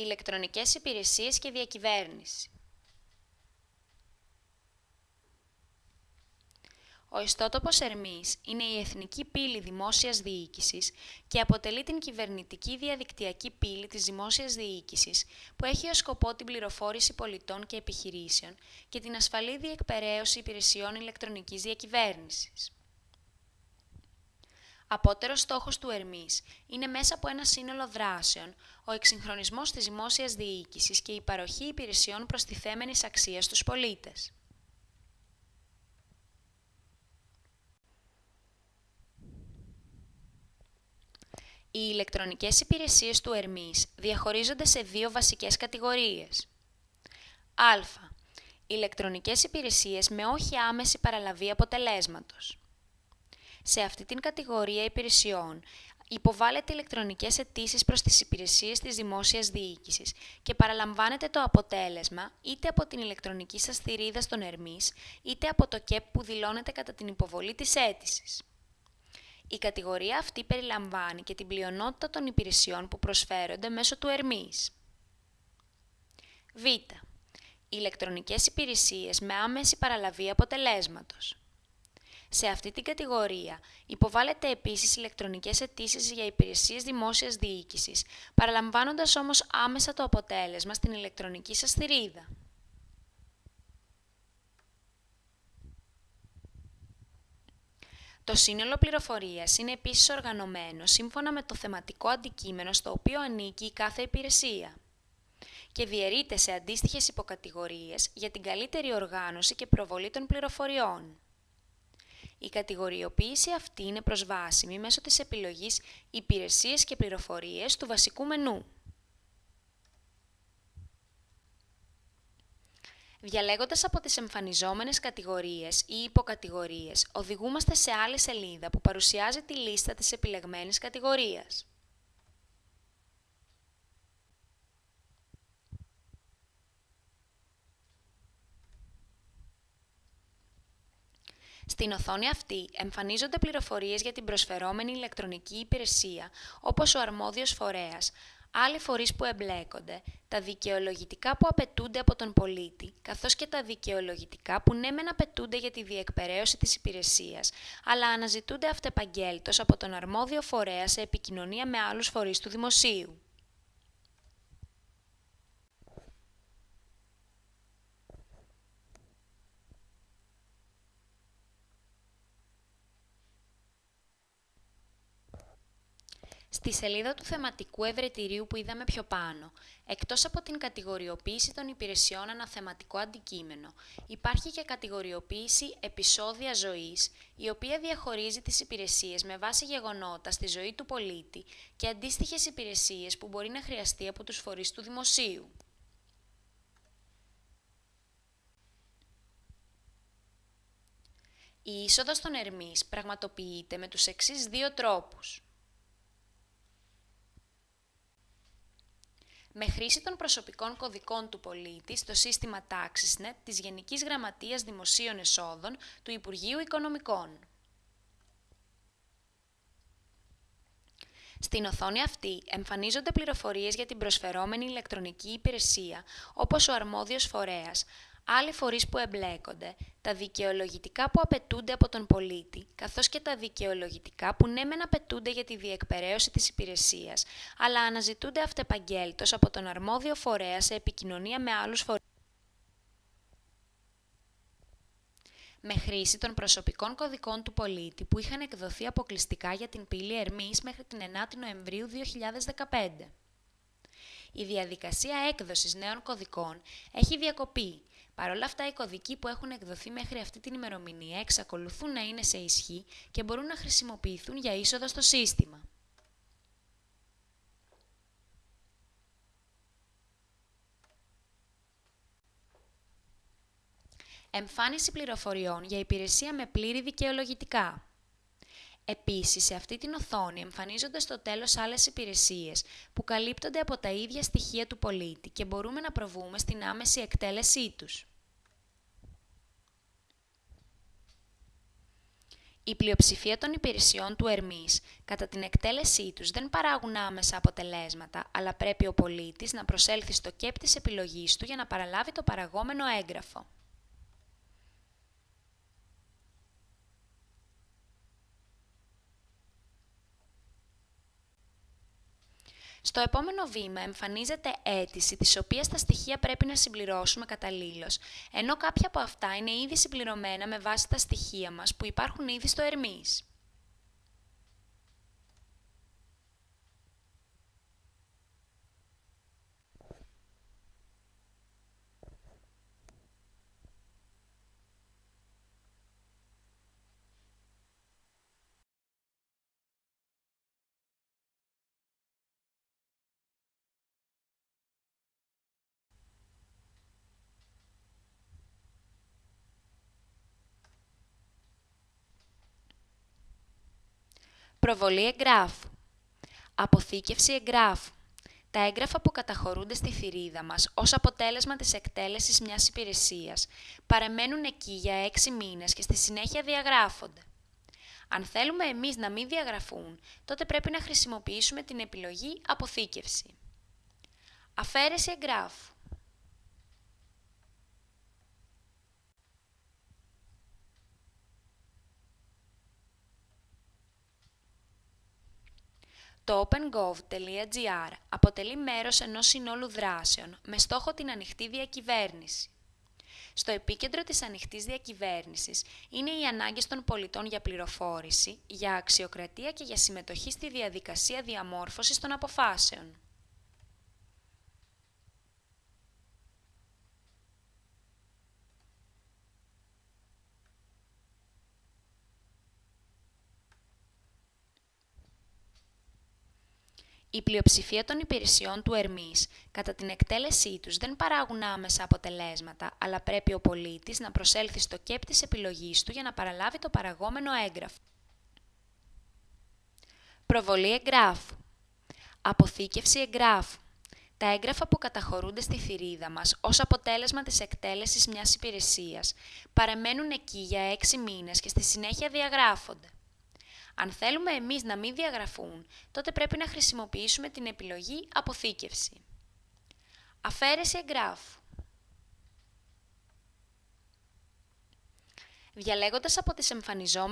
Ηλεκτρονικές υπηρεσίες και διακυβέρνηση. Ο ιστότοπος Ερμής είναι η εθνική πύλη δημόσιας διοίκησης και αποτελεί την κυβερνητική διαδικτυακή πύλη της δημόσιας διοίκησης που έχει ως σκοπό την πληροφόρηση πολιτών και επιχειρήσεων και την ασφαλή διεκπαιρέωση υπηρεσιών ηλεκτρονικής διακυβέρνησης. Απότερος στόχος του Ερμής είναι μέσα από ένα σύνολο δράσεων ο εξυγχρονισμός της δημόσιας διοίκησης και η παροχή υπηρεσιών προστιθέμενης αξίας στους πολίτες. Οι ηλεκτρονικές υπηρεσίες του Ερμής διαχωρίζονται σε δύο βασικές κατηγορίες. Α. Ηλεκτρονικές υπηρεσίες με όχι άμεση παραλαβή αποτελέσματος. Σε αυτή την κατηγορία υπηρεσιών υποβάλλεται ηλεκτρονικές αιτήσεις προς τις υπηρεσίες της δημόσιας διοίκησης και παραλαμβάνεται το αποτέλεσμα είτε από την ηλεκτρονική σας θηρίδα στον Ερμής, είτε από το ΚΕΠ που δηλώνεται κατά την υποβολή της αίτησης. Η κατηγορία αυτή περιλαμβάνει και την πλειονότητα των υπηρεσιών που προσφέρονται μέσω του Ερμής. Β. Ηλεκτρονικές υπηρεσίες με άμεση παραλαβή αποτελέσματος. Σε αυτή την κατηγορία υποβάλλεται επίσης ηλεκτρονικές αιτήσεις για υπηρεσίες δημόσιας διοίκησης, παραλαμβάνοντας όμως άμεσα το αποτέλεσμα στην ηλεκτρονική σας θηρίδα. Το σύνολο πληροφορίας είναι επίσης οργανωμένο σύμφωνα με το θεματικό αντικείμενο στο οποίο ανήκει η κάθε υπηρεσία και διαιρείται σε αντίστοιχες υποκατηγορίες για την καλύτερη οργάνωση και προβολή των πληροφοριών. Η κατηγοριοποίηση αυτή είναι προσβάσιμη μέσω της επιλογής «Υπηρεσίες και πληροφορίες» του βασικού μενού. Διαλέγοντας από τις εμφανιζόμενες κατηγορίες ή υποκατηγορίες, οδηγούμαστε σε άλλη σελίδα που παρουσιάζει τη λίστα της επιλεγμένης κατηγορίας. Στην οθόνη αυτή εμφανίζονται πληροφορίες για την προσφερόμενη ηλεκτρονική υπηρεσία, όπως ο αρμόδιος φορέας, άλλοι φορείς που εμπλέκονται, τα δικαιολογητικά που απαιτούνται από τον πολίτη, καθώς και τα δικαιολογητικά που ναι μεν απαιτούνται για τη διεκπαιρέωση της υπηρεσίας, αλλά αναζητούνται αυτεπαγγέλτος από τον αρμόδιο φορέα σε επικοινωνία με άλλους φορείς του δημοσίου. Στη σελίδα του θεματικού ευρετηρίου που είδαμε πιο πάνω, εκτός από την κατηγοριοποίηση των υπηρεσιών αναθεματικό αντικείμενο, υπάρχει και κατηγοριοποίηση επεισόδια ζωής, η οποία διαχωρίζει τις υπηρεσίες με βάση γεγονότα στη ζωή του πολίτη και αντίστοιχες υπηρεσίες που μπορεί να χρειαστεί από τους φορείς του δημοσίου. Η είσοδος των Ερμής πραγματοποιείται με τους εξής δύο τρόπους. Με χρήση των προσωπικών κωδικών του πολίτη στο σύστημα TaxisNet της Γενικής Γραμματείας Δημοσίων Εσόδων του Υπουργείου Οικονομικών. Στην οθόνη αυτή εμφανίζονται πληροφορίες για την προσφερόμενη ηλεκτρονική υπηρεσία, όπως ο αρμόδιος φορέας, άλλοι φορείς που εμπλέκονται, τα δικαιολογητικά που απαιτούνται από τον πολίτη, καθώς και τα δικαιολογητικά που ναι μεν απαιτούνται για τη διεκπαιρέωση της υπηρεσίας, αλλά αναζητούνται αυτεπαγγέλτος από τον αρμόδιο φορέα σε επικοινωνία με άλλους φορείς. με χρήση των προσωπικών κωδικών του πολίτη που είχαν εκδοθεί αποκλειστικά για την πύλη Ερμής μέχρι την 9η Νοεμβρίου 2015. Η διαδικασία έκδοσης νέων κωδικών έχει διακοπεί Παρ' όλα αυτά, οι κωδικοί που έχουν εκδοθεί μέχρι αυτή την ημερομηνία εξακολουθούν να είναι σε ισχύ και μπορούν να χρησιμοποιηθούν για είσοδο στο σύστημα. Εμφάνιση πληροφοριών για υπηρεσία με πλήρη δικαιολογητικά. Επίσης, σε αυτή την οθόνη εμφανίζονται στο τέλος άλλες υπηρεσίες που καλύπτονται από τα ίδια στοιχεία του πολίτη και μπορούμε να προβούμε στην άμεση εκτέλεσή τους. Η πλειοψηφία των υπηρεσιών του Ερμής κατά την εκτέλεσή τους δεν παράγουν άμεσα αποτελέσματα, αλλά πρέπει ο πολίτης να προσέλθει στο κέπ της επιλογής του για να παραλάβει το παραγόμενο έγγραφο. Στο επόμενο βήμα εμφανίζεται αίτηση, της οποίας τα στοιχεία πρέπει να συμπληρώσουμε καταλήλως, ενώ κάποια από αυτά είναι ήδη συμπληρωμένα με βάση τα στοιχεία μας που υπάρχουν ήδη στο Ερμής. Προβολή εγγράφου. Αποθήκευση εγγράφου. Τα έγγραφα που καταχωρούνται στη θηρίδα μας ως αποτέλεσμα της εκτέλεσης μιας υπηρεσίας παραμένουν εκεί για έξι μήνες και στη συνέχεια διαγράφονται. Αν θέλουμε εμείς να μην διαγραφούν, τότε πρέπει να χρησιμοποιήσουμε την επιλογή «Αποθήκευση». Αφαίρεση εγγράφου. Το OpenGov.gr αποτελεί μέρος ενός συνόλου δράσεων με στόχο την ανοιχτή διακυβέρνηση. Στο επίκεντρο της ανοιχτής διακυβέρνησης είναι οι ανάγκες των πολιτών για πληροφόρηση, για αξιοκρατία και για συμμετοχή στη διαδικασία διαμόρφωσης των αποφάσεων. Η πλειοψηφία των υπηρεσιών του Ερμής κατά την εκτέλεσή τους δεν παράγουν άμεσα αποτελέσματα, αλλά πρέπει ο πολίτης να προσέλθει στο κέπ της επιλογής του για να παραλάβει το παραγόμενο έγγραφο. Προβολή εγγράφου. Αποθήκευση εγγράφου. Τα έγγραφα που καταχωρούνται στη θηρίδα μας ως αποτέλεσμα της εκτέλεσης μιας υπηρεσίας παραμένουν εκεί για έξι μήνες και στη συνέχεια διαγράφονται. Αν θέλουμε εμείς να μην διαγραφούν, τότε πρέπει να χρησιμοποιήσουμε την επιλογή «Αποθήκευση». Αφαίρεση εγγράφου. Διαλέγοντας από τις εμφανιζόμενες